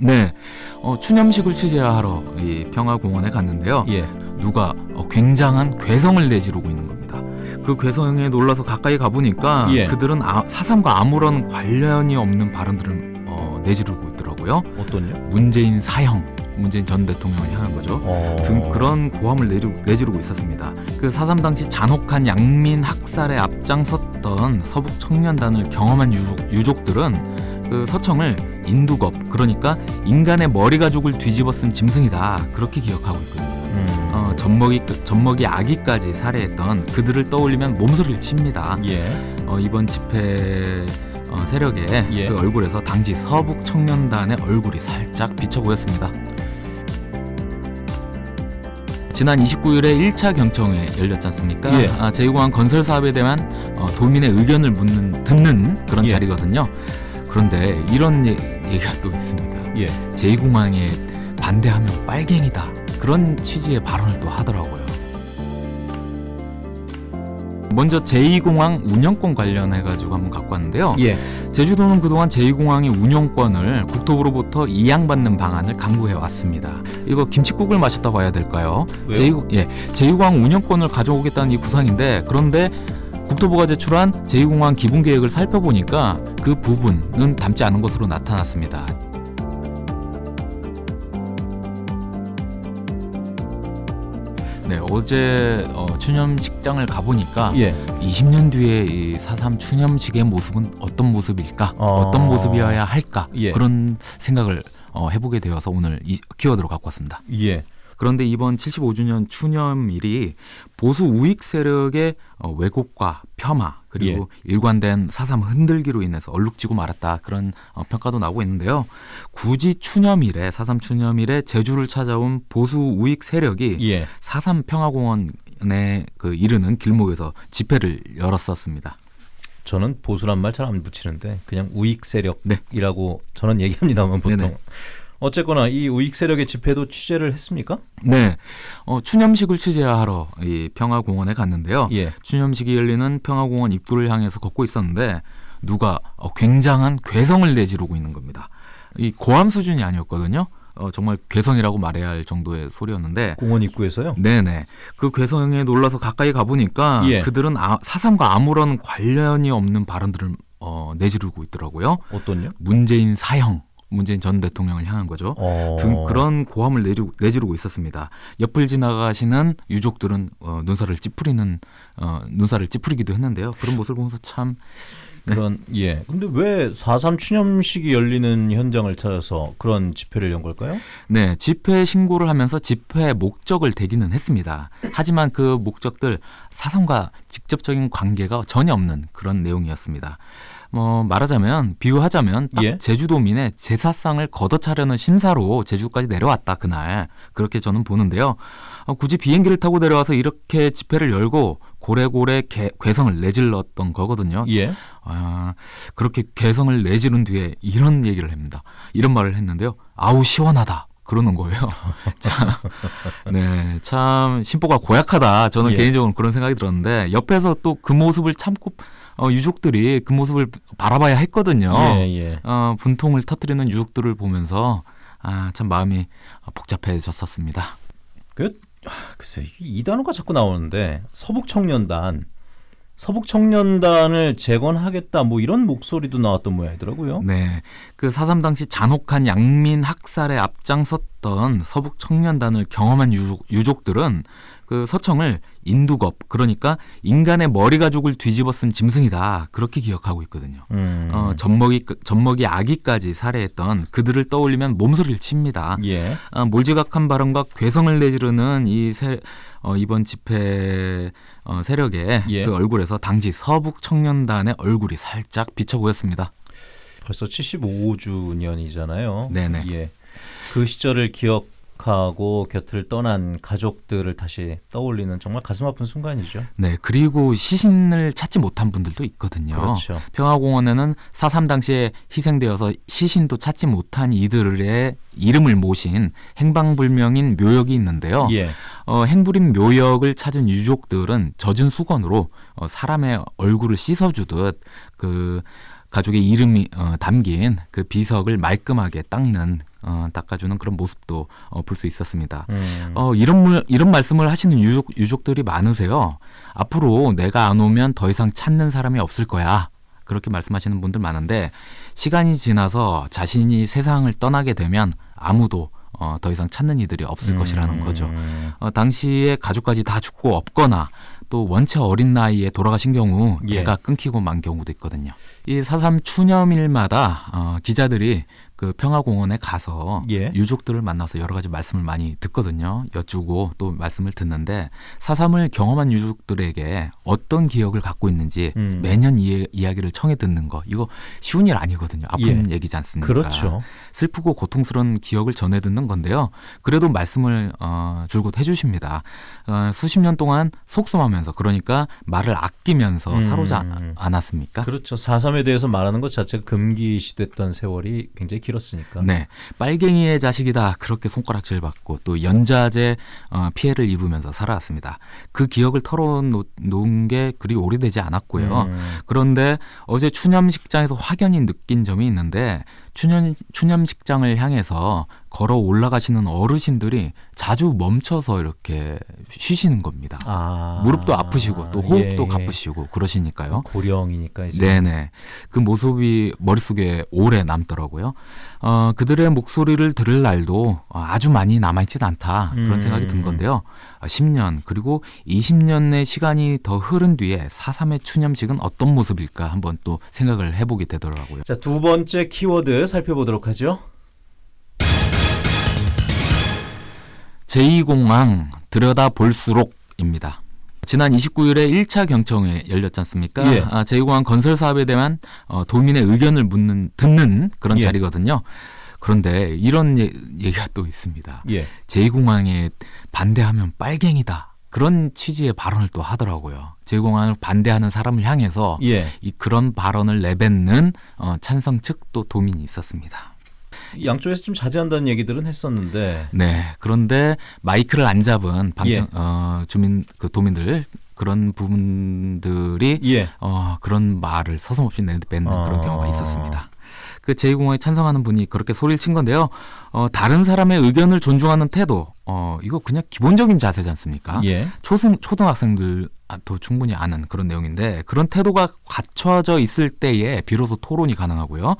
네, 어, 추념식을 취재하러 이 평화공원에 갔는데요. 예. 누가 어, 굉장한 괴성을 내지르고 있는 겁니다. 그 괴성에 놀라서 가까이 가보니까 예. 그들은 아, 사삼과 아무런 관련이 없는 발언들을 어, 내지르고 있더라고요. 어떤요? 문재인 사형, 문재인 전 대통령을 향한 거죠. 어. 등 그런 고함을 내지르, 내지르고 있었습니다. 그 사삼 당시 잔혹한 양민 학살에 앞장섰던 서북 청년단을 경험한 유족, 유족들은 그 서청을 인두겁 그러니까 인간의 머리 가죽을 뒤집어 쓴 짐승이다 그렇게 기억하고 있거든요. 음. 어, 젖먹이 젖먹이 아기까지 살해했던 그들을 떠올리면 몸소리를 칩니다. 예. 어, 이번 집회 어, 세력의 예. 그 얼굴에서 당시 서북 청년단의 얼굴이 살짝 비쳐 보였습니다. 지난 29일에 1차 경청회 열렸지 않습니까? 예. 아, 제2공항 건설 사업에 대한 어, 도민의 의견을 묻는 듣는 그런 예. 자리거든요. 그런데 이런 얘, 얘기가 또 있습니다. 예. 제2공항에 반대하면 빨갱이다. 그런 취지의 발언을 또 하더라고요. 먼저 제2공항 운영권 관련해가지고 한번 갖고 왔는데요. 예. 제주도는 그동안 제2공항의 운영권을 국토부로부터 이양받는 방안을 강구해 왔습니다. 이거 김치국을 마셨다 봐야 될까요? 왜요? 제2, 예, 제2공항 운영권을 가져오겠다는 이 구상인데 그런데 국토부가 제출한 제2공항 기본계획을 살펴보니까 그 부분은 담지 않은 것으로 나타났습니다. 네, 어제 어, 추념식장을 가보니까 예. 20년 뒤에 이4.3 추념식의 모습은 어떤 모습일까? 어. 어떤 모습이어야 할까? 예. 그런 생각을 어, 해보게 되어서 오늘 이 키워드로 갖고 왔습니다. 예. 그런데 이번 75주년 추념일이 보수 우익 세력의 어, 왜곡과 폄하 그리고 일관된 사삼 흔들기로 인해서 얼룩지고 말았다 그런 어, 평가도 나오고 있는데요. 굳이 추념일에 사삼 추념일에 제주를 찾아온 보수 우익 세력이 예. 사삼 평화공원에 그 이르는 길목에서 집회를 열었었습니다. 저는 보수란 말 잘 안 붙이는데 그냥 우익 네. 세력이라고 저는 얘기합니다만 보통. 네네. 어쨌거나 이 우익 세력의 집회도 취재를 했습니까? 네, 어, 추념식을 취재하러 이 평화공원에 갔는데요. 예. 추념식이 열리는 평화공원 입구를 향해서 걷고 있었는데 누가 어, 굉장한 괴성을 내지르고 있는 겁니다. 이 고함 수준이 아니었거든요. 어, 정말 괴성이라고 말해야 할 정도의 소리였는데 공원 입구에서요. 네네. 그 괴성에 놀라서 가까이 가보니까 예. 그들은 아, 사삼과 아무런 관련이 없는 발언들을 어, 내지르고 있더라고요. 어떤요? 문재인 사형, 문재인 전 대통령을 향한 거죠. 어. 등 그런 고함을 내지르고, 내지르고 있었습니다. 옆을 지나가시는 유족들은 어, 눈살을 찌푸리는 어, 눈살을 찌푸리기도 했는데요. 그런 모습을 보면서 참 그런 예. 근데 왜 4.3 추념식이 열리는 현장을 찾아서 그런 집회를 연 걸까요? 네, 집회 신고를 하면서 집회 목적을 대기는 했습니다. 하지만 그 목적들 사상과 직접적인 관계가 전혀 없는 그런 내용이었습니다. 뭐 말하자면 비유하자면 딱 예. 제주도민의 제사상을 걷어차려는 심사로 제주까지 내려왔다 그날 그렇게 저는 보는데요. 어, 굳이 비행기를 타고 내려와서 이렇게 집회를 열고 고래고래 개, 괴성을 내질렀던 거거든요. 예. 아, 그렇게 개성을 내지른 뒤에 이런 얘기를 합니다. 이런 말을 했는데요. 아우 시원하다. 그러는 거예요. 참, 네, 참 심보가 고약하다. 저는 예. 개인적으로 그런 생각이 들었는데 옆에서 또 그 모습을 참고 어, 유족들이 그 모습을 바라봐야 했거든요. 예, 예. 어, 분통을 터뜨리는 유족들을 보면서 아, 참 마음이 복잡해졌었습니다. 그 아, 글쎄 이 단어가 자꾸 나오는데 서북 청년단 서북 청년단을 재건하겠다 뭐 이런 목소리도 나왔던 모양이더라고요. 네. 그 사삼 당시 잔혹한 양민 학살에 앞장섰던 서북 청년단을 경험한 유족, 유족들은 그 서청을 인두겁 그러니까 인간의 머리 가죽을 뒤집어 쓴 짐승이다 그렇게 기억하고 있거든요. 음. 어, 젖먹이 젖먹이 아기까지 살해했던 그들을 떠올리면 몸소리를 칩니다. 예. 아, 몰지각한 발언과 괴성을 내지르는 이 세, 어, 이번 집회 어, 세력의 예. 그 얼굴에서 당시 서북 청년단의 얼굴이 살짝 비쳐 보였습니다. 벌써 75주년이잖아요. 네네. 예. 그 시절을 기억 하고 곁을 떠난 가족들을 다시 떠올리는 정말 가슴 아픈 순간이죠. 네, 그리고 시신을 찾지 못한 분들도 있거든요. 그렇죠. 평화공원에는 4.3 당시에 희생되어서 시신도 찾지 못한 이들의 이름을 모신 행방불명인 묘역이 있는데요. 예. 어, 행불인 묘역을 찾은 유족들은 젖은 수건으로 어, 사람의 얼굴을 씻어주듯 그 가족의 이름이 어, 담긴 그 비석을 말끔하게 닦는 어, 닦아주는 그런 모습도 어, 볼 수 있었습니다. 음. 어, 이런 물, 이런 말씀을 하시는 유족, 유족들이 많으세요. 앞으로 내가 안 오면 더 이상 찾는 사람이 없을 거야. 그렇게 말씀하시는 분들 많은데 시간이 지나서 자신이 세상을 떠나게 되면 아무도 어, 더 이상 찾는 이들이 없을 것이라는 거죠. 음. 어, 당시에 가족까지 다 죽고 없거나 또 원체 어린 나이에 돌아가신 경우 예. 배가 끊기고 만 경우도 있거든요. 이 사삼 추념일마다 어, 기자들이 그 평화공원에 가서 예. 유족들을 만나서 여러 가지 말씀을 많이 듣거든요. 여쭈고 또 말씀을 듣는데 사삼을 경험한 유족들에게 어떤 기억을 갖고 있는지 음. 매년 이, 이야기를 청해 듣는 거 이거 쉬운 일 아니거든요. 아픈 예. 얘기지 않습니까? 그렇죠. 슬프고 고통스러운 기억을 전해 듣는 건데요. 그래도 말씀을 어, 줄곧 해주십니다. 어, 수십 년 동안 속수하면서 그러니까 말을 아끼면서 음. 사로잡 않았습니까? 그렇죠. 4.3에 대해서 말하는 것 자체가 금기시됐던 세월이 굉장히 길었으니까. 네, 빨갱이의 자식이다 그렇게 손가락질 받고 또 연좌제 어, 피해를 입으면서 살아왔습니다. 그 기억을 털어놓은 게 그리 오래되지 않았고요. 음. 그런데 어제 추념식장에서 확연히 느낀 점이 있는데 추념, 추념식장을 향해서 걸어 올라가시는 어르신들이 자주 멈춰서 이렇게 쉬시는 겁니다. 아. 무릎도 아프시고 또 호흡도 예, 예. 가쁘시고 그러시니까요. 고령이니까 이제. 네네. 그 모습이 머릿속에 오래 남더라고요. 어, 그들의 목소리를 들을 날도 아주 많이 남아있진 않다. 그런 음. 생각이 든 건데요. 아, 10년, 그리고 20년의 시간이 더 흐른 뒤에 4.3의 추념식은 어떤 모습일까 한번 또 생각을 해보게 되더라고요. 자, 두 번째 키워드 살펴보도록 하죠. 제2공항 들여다 볼수록입니다. 지난 29일에 1차 경청회 열렸지 않습니까? 예. 아, 제2공항 건설 사업에 대한 어, 도민의 의견을 묻는 듣는 그런 예. 자리거든요. 그런데 이런 예, 얘기가 또 있습니다. 예. 제2공항에 반대하면 빨갱이다. 그런 취지의 발언을 또 하더라고요. 제2공항을 반대하는 사람을 향해서 예. 이 그런 발언을 내뱉는 어, 찬성 측 또 도민이 있었습니다. 양쪽에서 좀 자제한다는 얘기들은 했었는데. 네. 그런데 마이크를 안 잡은 방청 예. 어, 주민 그 도민들 그런 부분들이 예. 어, 그런 말을 서슴없이 내뱉는 그런 아. 경우가 있었습니다. 그 제2공항에 찬성하는 분이 그렇게 소리를 친 건데요. 어, 다른 사람의 의견을 존중하는 태도, 어, 이거 그냥 기본적인 자세지 않습니까? 예. 초등 초등학생들도 충분히 아는 그런 내용인데 그런 태도가 갖춰져 있을 때에 비로소 토론이 가능하고요.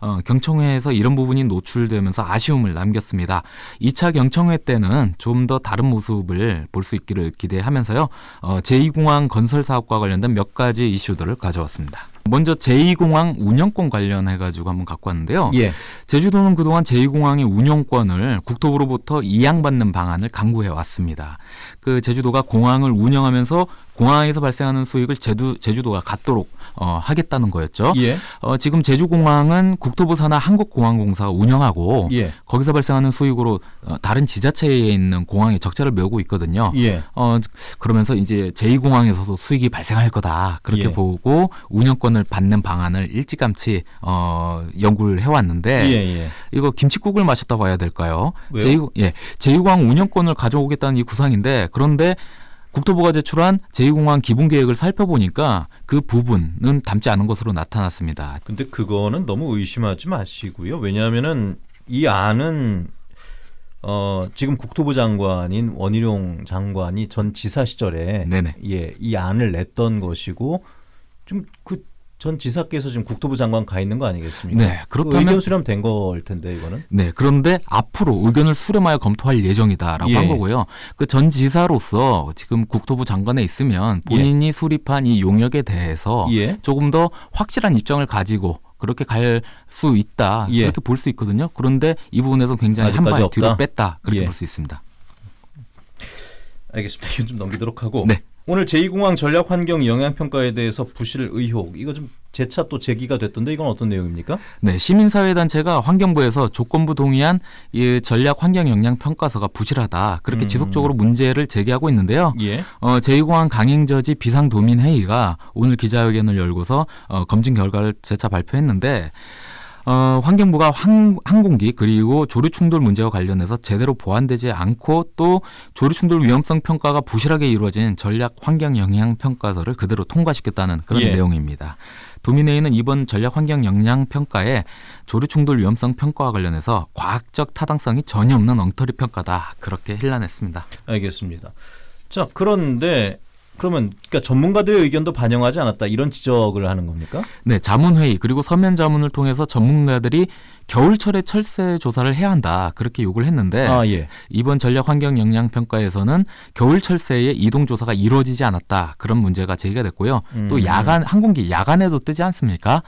어, 경청회에서 이런 부분이 노출되면서 아쉬움을 남겼습니다. 2차 경청회 때는 좀 더 다른 모습을 볼 수 있기를 기대하면서요. 어, 제2공항 건설 사업과 관련된 몇 가지 이슈들을 가져왔습니다. 먼저 제2공항 운영권 관련해 가지고 한번 갖고 왔는데요. 예. 제주도는 그동안 제2공항의 운영권을 국토부로부터 이양받는 방안을 강구해 왔습니다. 그 제주도가 공항을 운영하면서 공항에서 발생하는 수익을 제주, 제주도가 갖도록 어, 하겠다는 거였죠. 예. 어, 지금 제주공항은 국토부 산하 한국공항공사가 운영하고 예. 거기서 발생하는 수익으로 어, 다른 지자체에 있는 공항에 적자를 메우고 있거든요. 예. 어, 그러면서 이제 제2공항에서도 수익이 발생할 거다. 그렇게 예. 보고 운영권을 받는 방안을 일찌감치 어, 연구를 해왔는데 예. 예. 이거 김치국을 마셨다 봐야 될까요? 왜요? 제2, 예, 제2공항 운영권을 가져오겠다는 이 구상인데 그런데 국토부가 제출한 제2공항 기본 계획을 살펴보니까 그 부분은 담지 않은 것으로 나타났습니다. 근데 그거는 너무 의심하지 마시고요. 왜냐하면은 이 안은 어 지금 국토부 장관인 원희룡 장관이 전 지사 시절에 네네. 예, 이 안을 냈던 것이고 좀그 전 지사께서 지금 국토부 장관 가 있는 거 아니겠습니까? 네, 그 그렇다면- 의견 수렴 된 걸 텐데 이거는. 네, 그런데 앞으로 의견을 수렴하여 검토할 예정이다라고 예. 한 거고요. 그 전 지사로서 지금 국토부 장관에 있으면 본인이 수립한 이 용역에 대해서 예. 조금 더 확실한 입장을 가지고 그렇게 갈 수 있다 예. 그렇게 볼 수 있거든요. 그런데 이 부분에서 굉장히 한 발? 뒤로 뺐다 그렇게 예. 볼수 있습니다. 알겠습니다. 이건 좀 넘기도록 하고. 네. 오늘 제2공항 전략 환경 영향 평가에 대해서 부실 의혹 이거 좀 재차 또 제기가 됐던데 이건 어떤 내용입니까? 네, 시민사회단체가 환경부에서 조건부 동의한 이 전략 환경 영향 평가서가 부실하다 그렇게 음. 지속적으로 문제를 제기하고 있는데요. 예. 어, 제2공항 강행저지 비상도민회의가 오늘 기자회견을 열고서 어, 검증 결과를 재차 발표했는데 어, 환경부가 항, 항공기 그리고 조류 충돌 문제와 관련해서 제대로 보완되지 않고 또 조류 충돌 위험성 평가가 부실하게 이루어진 전략 환경 영향 평가서를 그대로 통과시켰다는 그런 예. 내용입니다. 도미네이는 이번 전략 환경 영향 평가에 조류 충돌 위험성 평가와 관련해서 과학적 타당성이 전혀 없는 엉터리 평가다 그렇게 힐난했습니다. 알겠습니다. 자, 그런데 그러면 그러니까 전문가들의 의견도 반영하지 않았다 이런 지적을 하는 겁니까? 네, 자문회의 그리고 서면 자문을 통해서 전문가들이 겨울철에 철새 조사를 해야 한다 그렇게 요구를 했는데 아 예. 이번 전략 환경 영향 평가에서는 겨울 철새의 이동 조사가 이루어지지 않았다 그런 문제가 제기가 됐고요. 음. 또 야간 항공기 야간에도 뜨지 않습니까?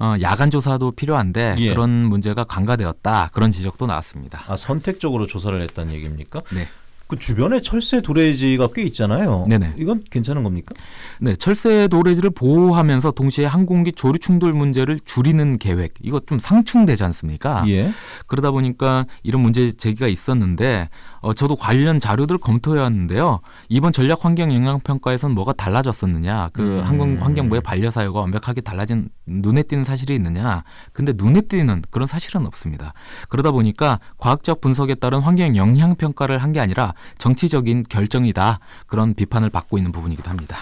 어, 야간 조사도 필요한데 예. 그런 문제가 간과되었다 그런 지적도 나왔습니다. 아 선택적으로 조사를 했다는 얘기입니까? 네. 그 주변에 철새 도래지가 꽤 있잖아요. 네네. 이건 괜찮은 겁니까? 네, 철새 도래지를 보호하면서 동시에 항공기 조류 충돌 문제를 줄이는 계획 이거 좀 상충되지 않습니까? 예. 그러다 보니까 이런 문제 제기가 있었는데 어, 저도 관련 자료들을 검토해 왔는데요. 이번 전략 환경 영향 평가에서는 뭐가 달라졌었느냐? 그 음. 항공 환경부의 반려 사유가 완벽하게 달라진 눈에 띄는 사실이 있느냐? 근데 눈에 띄는 그런 사실은 없습니다. 그러다 보니까 과학적 분석에 따른 환경 영향 평가를 한 게 아니라 정치적인 결정이다 그런 비판을 받고 있는 부분이기도 합니다.